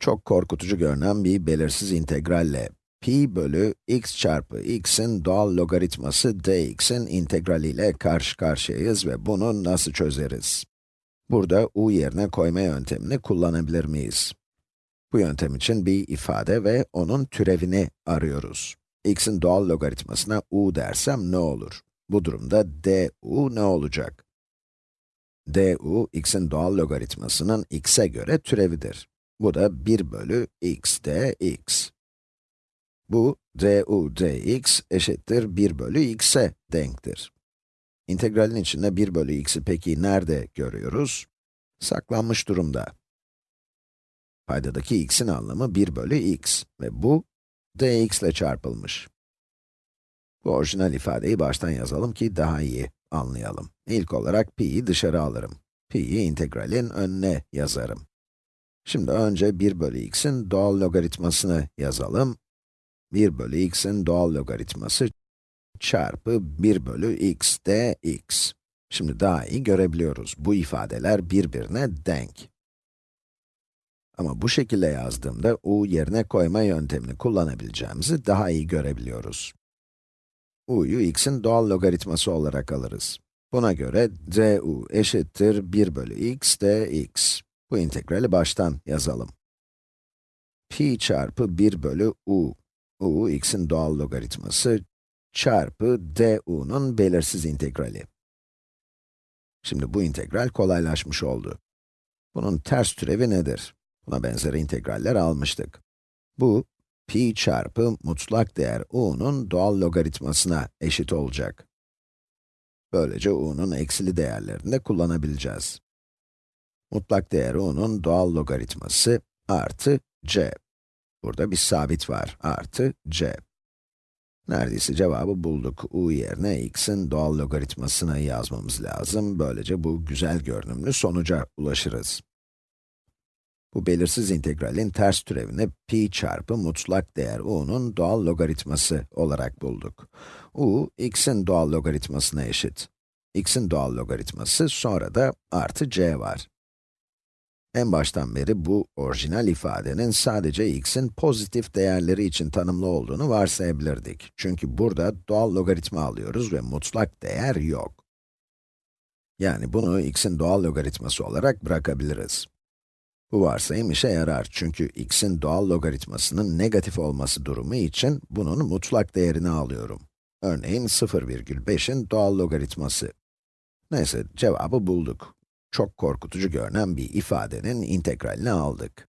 Çok korkutucu görünen bir belirsiz integralle pi bölü x çarpı x'in doğal logaritması dx'in integraliyle karşı karşıyayız ve bunu nasıl çözeriz? Burada u yerine koyma yöntemini kullanabilir miyiz? Bu yöntem için bir ifade ve onun türevini arıyoruz. x'in doğal logaritmasına u dersem ne olur? Bu durumda du ne olacak? du, x'in doğal logaritmasının x'e göre türevidir. Bu da 1 bölü x dx. Bu du dx eşittir 1 bölü x'e denktir. İntegralin içinde 1 bölü x'i peki nerede görüyoruz? Saklanmış durumda. Paydadaki x'in anlamı 1 bölü x ve bu dx ile çarpılmış. Bu orijinal ifadeyi baştan yazalım ki daha iyi anlayalım. İlk olarak pi'yi dışarı alırım. pi'yi integralin önüne yazarım. Şimdi önce 1 bölü x'in doğal logaritmasını yazalım. 1 bölü x'in doğal logaritması çarpı 1 bölü x dx. Şimdi daha iyi görebiliyoruz. Bu ifadeler birbirine denk. Ama bu şekilde yazdığımda u yerine koyma yöntemini kullanabileceğimizi daha iyi görebiliyoruz. u'yu x'in doğal logaritması olarak alırız. Buna göre du eşittir 1 bölü x dx. Bu integrali baştan yazalım. pi çarpı 1 bölü u. u, x'in doğal logaritması çarpı du'nun belirsiz integrali. Şimdi bu integral kolaylaşmış oldu. Bunun ters türevi nedir? Buna benzer integraller almıştık. Bu, pi çarpı mutlak değer u'nun doğal logaritmasına eşit olacak. Böylece u'nun eksili değerlerini de kullanabileceğiz. Mutlak değer u'nun doğal logaritması artı c. Burada bir sabit var, artı c. Neredeyse cevabı bulduk. u yerine x'in doğal logaritmasını yazmamız lazım. Böylece bu güzel görünümlü sonuca ulaşırız. Bu belirsiz integralin ters türevini pi çarpı mutlak değer u'nun doğal logaritması olarak bulduk. u, x'in doğal logaritmasına eşit. x'in doğal logaritması, sonra da artı c var. En baştan beri bu orijinal ifadenin sadece x'in pozitif değerleri için tanımlı olduğunu varsayabilirdik. Çünkü burada doğal logaritma alıyoruz ve mutlak değer yok. Yani bunu x'in doğal logaritması olarak bırakabiliriz. Bu varsayım işe yarar çünkü x'in doğal logaritmasının negatif olması durumu için bunun mutlak değerini alıyorum. Örneğin 0,5'in doğal logaritması. Neyse, cevabı bulduk. Çok korkutucu görünen bir ifadenin integralini aldık.